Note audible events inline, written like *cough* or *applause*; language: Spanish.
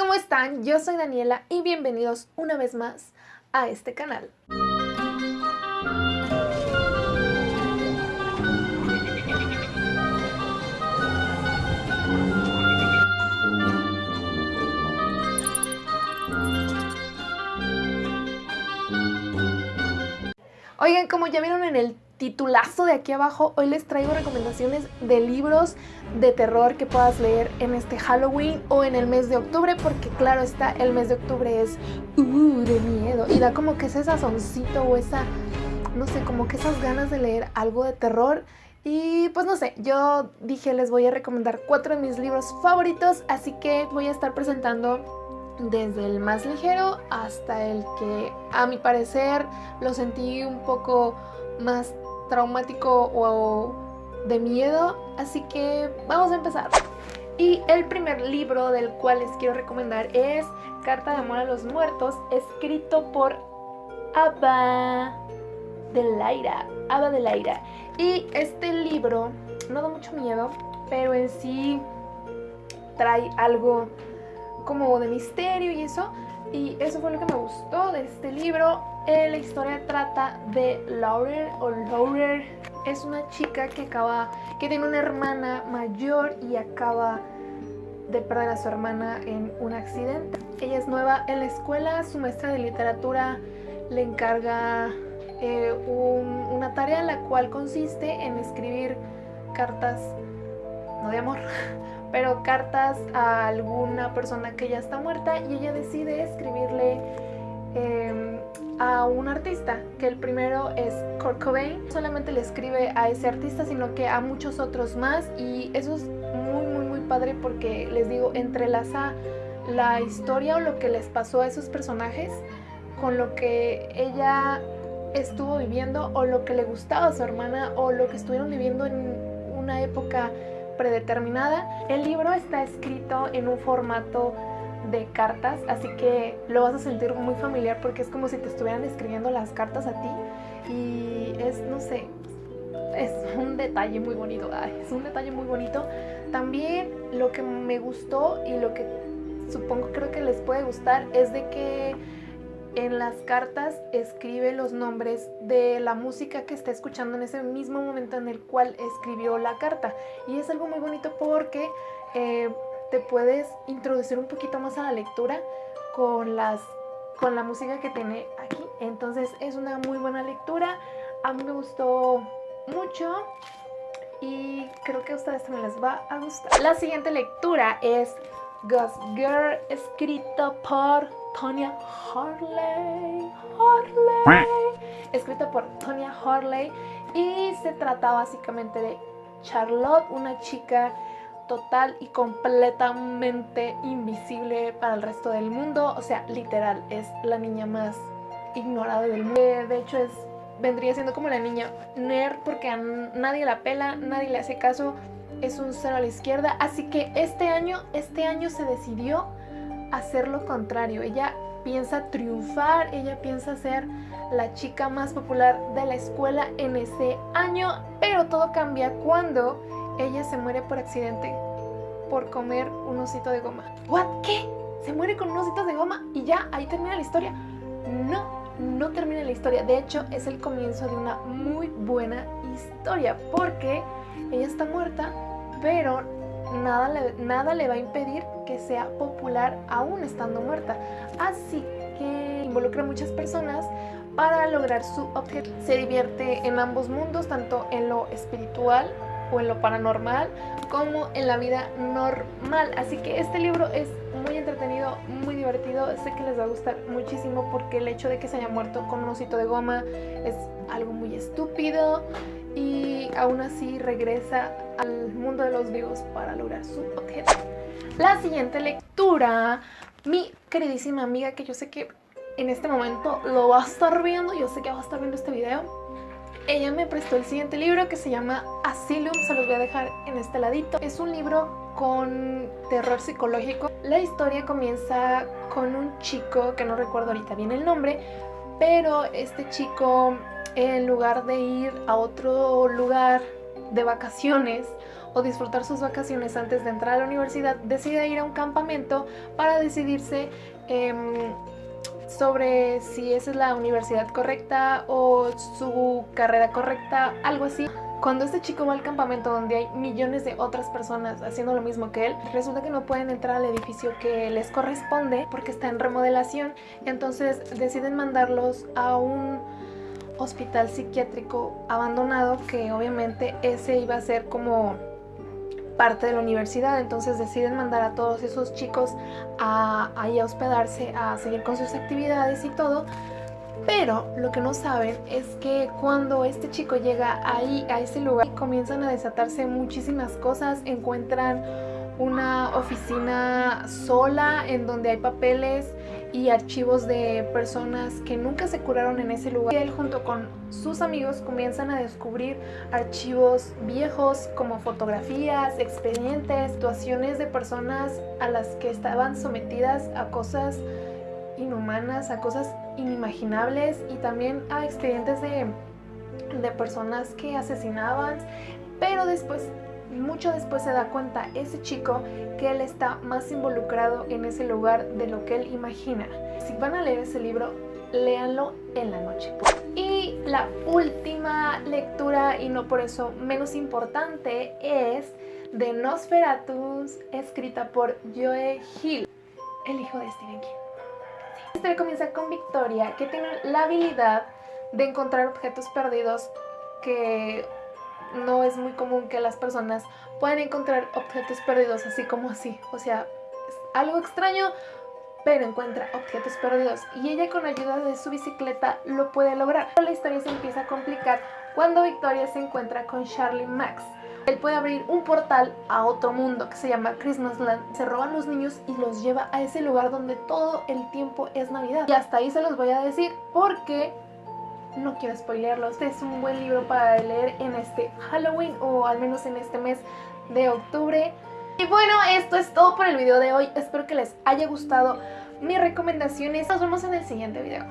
¿cómo están? Yo soy Daniela y bienvenidos una vez más a este canal. Oigan, como ya vieron en el titulazo de aquí abajo, hoy les traigo recomendaciones de libros de terror que puedas leer en este Halloween o en el mes de octubre, porque claro está, el mes de octubre es uh, de miedo y da como que ese sazoncito o esa, no sé, como que esas ganas de leer algo de terror. Y pues no sé, yo dije les voy a recomendar cuatro de mis libros favoritos, así que voy a estar presentando desde el más ligero hasta el que a mi parecer lo sentí un poco más traumático o de miedo, así que vamos a empezar. Y el primer libro del cual les quiero recomendar es Carta de Amor a los Muertos, escrito por Ava de Laira, de Laira. Y este libro no da mucho miedo, pero en sí trae algo como de misterio y eso. Y eso fue lo que me gustó de este libro. Eh, la historia trata de Laurel o Laurel. Es una chica que acaba, que tiene una hermana mayor y acaba de perder a su hermana en un accidente. Ella es nueva en la escuela, su maestra de literatura le encarga eh, una tarea la cual consiste en escribir cartas, no de amor, *laughs* pero cartas a alguna persona que ya está muerta y ella decide escribirle em, a un artista, que el primero es Kurt Cobain. solamente le escribe a ese artista, sino que a muchos otros más y eso es muy muy muy padre porque les digo, entrelaza la historia o lo que les pasó a esos personajes con lo que ella estuvo viviendo o lo que le gustaba a su hermana o lo que estuvieron viviendo en una época predeterminada. El libro está escrito en un formato de cartas, así que lo vas a sentir muy familiar porque es como si te estuvieran escribiendo las cartas a ti y es, no sé, es un detalle muy bonito, es un detalle muy bonito. También lo que me gustó y lo que supongo creo que les puede gustar es de que en las cartas escribe los nombres de la música que está escuchando en ese mismo momento en el cual escribió la carta. Y es algo muy bonito porque eh, te puedes introducir un poquito más a la lectura con, las, con la música que tiene aquí. Entonces es una muy buena lectura. A mí me gustó mucho y creo que a ustedes también les va a gustar. La siguiente lectura es Ghost Girl, escrito por Tonya Harley. Harley. Escrito por Tonya Harley. Y se trata básicamente de Charlotte, una chica total y completamente invisible para el resto del mundo. O sea, literal, es la niña más ignorada del mundo. De hecho, es vendría siendo como la niña nerd porque a nadie la pela, nadie le hace caso es un cero a la izquierda, así que este año, este año se decidió hacer lo contrario. Ella piensa triunfar, ella piensa ser la chica más popular de la escuela en ese año, pero todo cambia cuando ella se muere por accidente por comer un osito de goma. ¿What? ¿Qué? ¿Se muere con un osito de goma y ya ahí termina la historia? No, no termina la historia. De hecho, es el comienzo de una muy buena historia porque ella está muerta, pero nada le, nada le va a impedir que sea popular aún estando muerta. Así que involucra a muchas personas para lograr su objetivo. Se divierte en ambos mundos, tanto en lo espiritual o en lo paranormal, como en la vida normal. Así que este libro es muy entretenido, muy divertido. Sé que les va a gustar muchísimo porque el hecho de que se haya muerto con un osito de goma es algo muy estúpido y aún así regresa al mundo de los vivos para lograr su objetivo. La siguiente lectura, mi queridísima amiga que yo sé que en este momento lo va a estar viendo, yo sé que va a estar viendo este video, ella me prestó el siguiente libro que se llama Asylum, se los voy a dejar en este ladito. Es un libro con terror psicológico. La historia comienza con un chico, que no recuerdo ahorita bien el nombre, pero este chico en lugar de ir a otro lugar de vacaciones o disfrutar sus vacaciones antes de entrar a la universidad, decide ir a un campamento para decidirse em, sobre si esa es la universidad correcta o su carrera correcta, algo así. Cuando este chico va al campamento donde hay millones de otras personas haciendo lo mismo que él, resulta que no pueden entrar al edificio que les corresponde porque está en remodelación. Entonces deciden mandarlos a un hospital psiquiátrico abandonado que obviamente ese iba a ser como parte de la universidad, entonces deciden mandar a todos esos chicos a, a hospedarse, a seguir con sus actividades y todo. Pero lo que no saben es que cuando este chico llega ahí a ese lugar comienzan a desatarse muchísimas cosas, encuentran una oficina sola en donde hay papeles y archivos de personas que nunca se curaron en ese lugar. Y él junto con sus amigos comienzan a descubrir archivos viejos como fotografías, expedientes, situaciones de personas a las que estaban sometidas a cosas inhumanas, a cosas inimaginables y también a expedientes de, de personas que asesinaban. Pero después mucho después se da cuenta ese chico que él está más involucrado en ese lugar de lo que él imagina. Si van a leer ese libro, léanlo en la noche. Y la última lectura, y no por eso menos importante, es de Nosferatus, escrita por Joe Hill, el hijo de Stephen King. La historia comienza con Victoria, que tiene la habilidad de encontrar objetos perdidos que no es muy común que las personas puedan encontrar objetos perdidos así como así. O sea, es algo extraño, pero encuentra objetos perdidos y ella con ayuda de su bicicleta lo puede lograr. La historia se empieza a complicar cuando Victoria se encuentra con Charlie Max. Él puede abrir un portal a otro mundo que se llama Christmasland. Se roban los niños y los lleva a ese lugar donde todo el tiempo es Navidad. Y hasta ahí se los voy a decir porque no quiero spoilearlo. Este es un buen libro para leer en este Halloween o al menos en este mes de octubre. Y bueno, esto es todo por el video de hoy. Espero que les haya gustado mis recomendaciones. Nos vemos en el siguiente video.